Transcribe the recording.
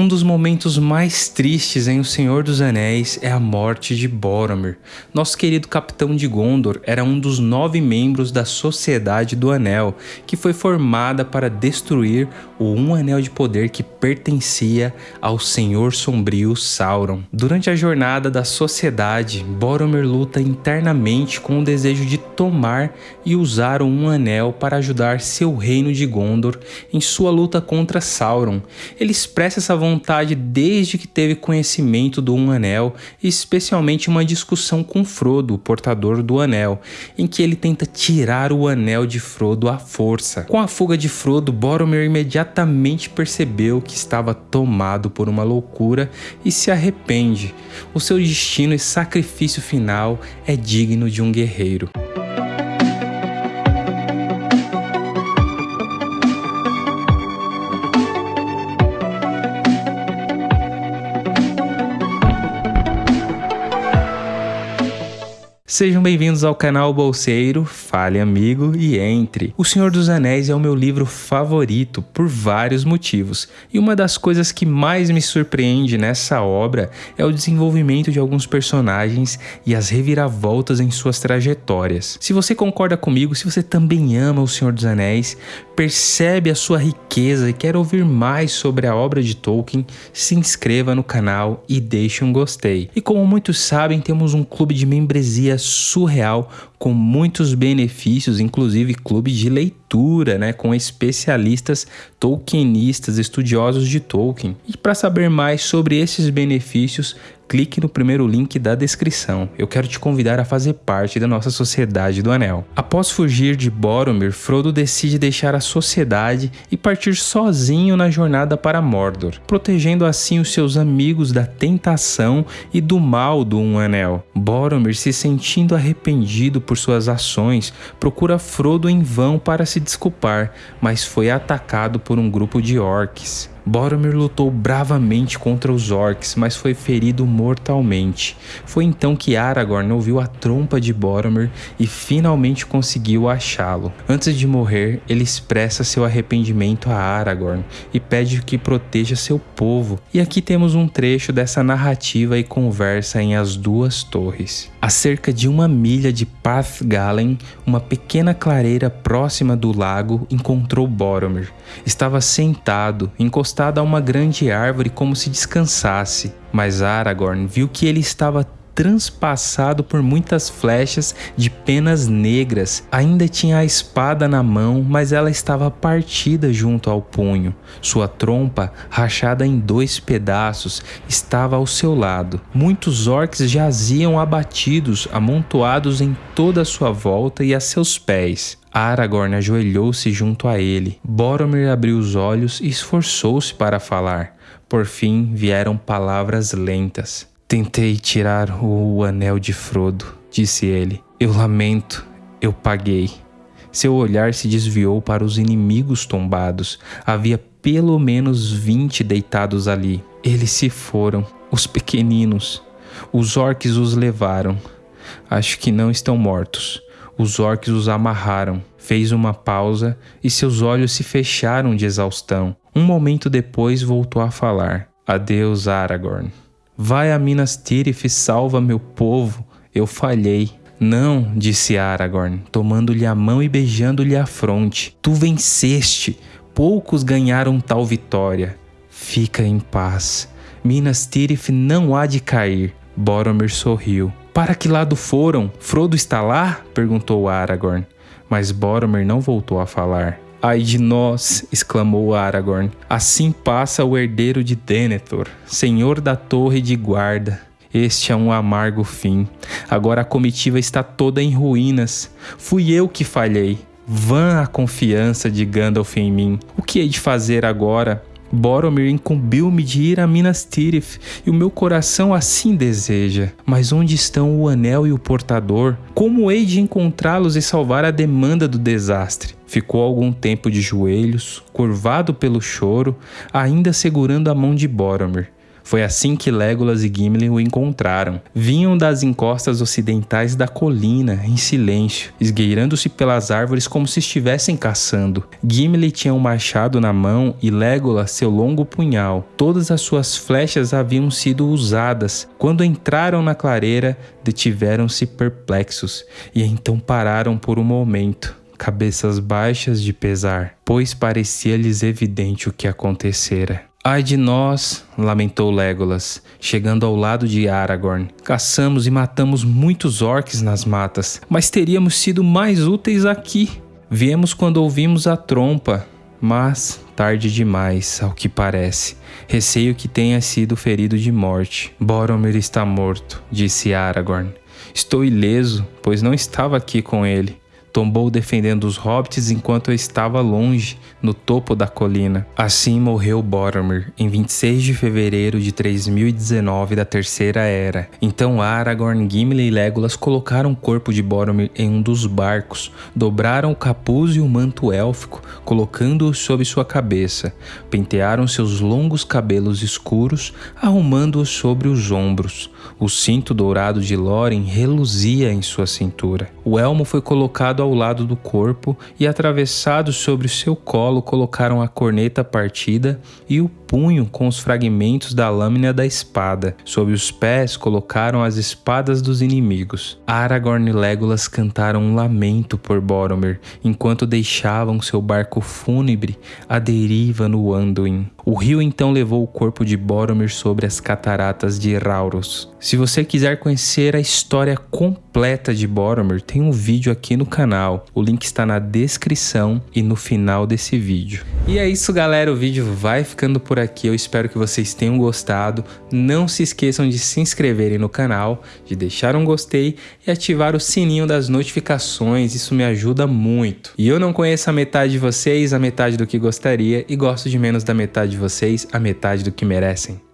Um dos momentos mais tristes em O Senhor dos Anéis é a morte de Boromir. Nosso querido capitão de Gondor era um dos nove membros da Sociedade do Anel, que foi formada para destruir o Um Anel de Poder que pertencia ao Senhor Sombrio Sauron. Durante a jornada da Sociedade, Boromir luta internamente com o desejo de tomar e usar o Um Anel para ajudar seu reino de Gondor em sua luta contra Sauron. Ele expressa essa vontade desde que teve conhecimento do Um Anel, especialmente uma discussão com Frodo, o portador do Anel, em que ele tenta tirar o Anel de Frodo à força. Com a fuga de Frodo, Boromir imediatamente percebeu que estava tomado por uma loucura e se arrepende. O seu destino e sacrifício final é digno de um guerreiro. Sejam bem-vindos ao canal Bolseiro, fale amigo e entre. O Senhor dos Anéis é o meu livro favorito por vários motivos, e uma das coisas que mais me surpreende nessa obra é o desenvolvimento de alguns personagens e as reviravoltas em suas trajetórias. Se você concorda comigo, se você também ama o Senhor dos Anéis, percebe a sua riqueza e quer ouvir mais sobre a obra de Tolkien, se inscreva no canal e deixe um gostei. E como muitos sabem, temos um clube de membresia surreal com muitos benefícios, inclusive clube de leitura, né, com especialistas tolkienistas, estudiosos de Tolkien. E para saber mais sobre esses benefícios, clique no primeiro link da descrição. Eu quero te convidar a fazer parte da nossa Sociedade do Anel. Após fugir de Boromir, Frodo decide deixar a sociedade e partir sozinho na jornada para Mordor, protegendo assim os seus amigos da tentação e do mal do Um Anel. Boromir, se sentindo arrependido por suas ações, procura Frodo em vão para se desculpar, mas foi atacado por um grupo de orcs. Boromir lutou bravamente contra os orcs, mas foi ferido mortalmente. Foi então que Aragorn ouviu a trompa de Boromir e finalmente conseguiu achá-lo. Antes de morrer, ele expressa seu arrependimento a Aragorn e pede que proteja seu povo. E aqui temos um trecho dessa narrativa e conversa em As Duas Torres. A cerca de uma milha de Pathgalen, uma pequena clareira próxima do lago encontrou Boromir. Estava sentado, encostado encostado a uma grande árvore como se descansasse, mas Aragorn viu que ele estava transpassado por muitas flechas de penas negras. Ainda tinha a espada na mão, mas ela estava partida junto ao punho. Sua trompa, rachada em dois pedaços, estava ao seu lado. Muitos orcs jaziam abatidos, amontoados em toda a sua volta e a seus pés. Aragorn ajoelhou-se junto a ele. Boromir abriu os olhos e esforçou-se para falar. Por fim vieram palavras lentas. Tentei tirar o anel de Frodo, disse ele. Eu lamento, eu paguei. Seu olhar se desviou para os inimigos tombados. Havia pelo menos vinte deitados ali. Eles se foram, os pequeninos. Os orcs os levaram. Acho que não estão mortos. Os orcs os amarraram. Fez uma pausa e seus olhos se fecharam de exaustão. Um momento depois voltou a falar. Adeus, Aragorn. Vai a Minas Tirith e salva meu povo. Eu falhei. Não, disse Aragorn, tomando-lhe a mão e beijando-lhe a fronte. Tu venceste. Poucos ganharam tal vitória. Fica em paz. Minas Tirith não há de cair. Boromir sorriu. Para que lado foram? Frodo está lá? perguntou Aragorn. Mas Boromir não voltou a falar. Ai de nós! exclamou Aragorn. Assim passa o herdeiro de Denethor, senhor da torre de guarda. Este é um amargo fim. Agora a comitiva está toda em ruínas. Fui eu que falhei. Vã a confiança de Gandalf em mim. O que hei de fazer agora? Boromir incumbiu-me de ir a Minas Tirith, e o meu coração assim deseja. Mas onde estão o anel e o portador? Como hei de encontrá-los e salvar a demanda do desastre? Ficou algum tempo de joelhos, curvado pelo choro, ainda segurando a mão de Boromir. Foi assim que Legolas e Gimli o encontraram. Vinham das encostas ocidentais da colina, em silêncio, esgueirando-se pelas árvores como se estivessem caçando. Gimli tinha um machado na mão e Legolas seu longo punhal. Todas as suas flechas haviam sido usadas. Quando entraram na clareira, detiveram-se perplexos e então pararam por um momento cabeças baixas de pesar, pois parecia-lhes evidente o que acontecera. Ai de nós, lamentou Legolas, chegando ao lado de Aragorn. Caçamos e matamos muitos orcs nas matas, mas teríamos sido mais úteis aqui. Viemos quando ouvimos a trompa, mas tarde demais, ao que parece. Receio que tenha sido ferido de morte. Boromir está morto, disse Aragorn. Estou ileso, pois não estava aqui com ele tombou defendendo os hobbits enquanto eu estava longe, no topo da colina. Assim morreu Boromir, em 26 de fevereiro de 3019 da Terceira Era. Então Aragorn, Gimli e Legolas colocaram o corpo de Boromir em um dos barcos, dobraram o capuz e o manto élfico, colocando-o sobre sua cabeça, pentearam seus longos cabelos escuros, arrumando-os sobre os ombros. O cinto dourado de Lórien reluzia em sua cintura. O elmo foi colocado ao lado do corpo e atravessado sobre o seu colo colocaram a corneta partida e o punho com os fragmentos da lâmina da espada. Sob os pés colocaram as espadas dos inimigos. Aragorn e Legolas cantaram um lamento por Boromir, enquanto deixavam seu barco fúnebre à deriva no Anduin. O rio então levou o corpo de Boromir sobre as cataratas de Rauros. Se você quiser conhecer a história completa de Boromir, tem um vídeo aqui no canal. O link está na descrição e no final desse vídeo. E é isso galera, o vídeo vai ficando por aqui. Eu espero que vocês tenham gostado. Não se esqueçam de se inscreverem no canal, de deixar um gostei e ativar o sininho das notificações. Isso me ajuda muito. E eu não conheço a metade de vocês, a metade do que gostaria e gosto de menos da metade de vocês, a metade do que merecem.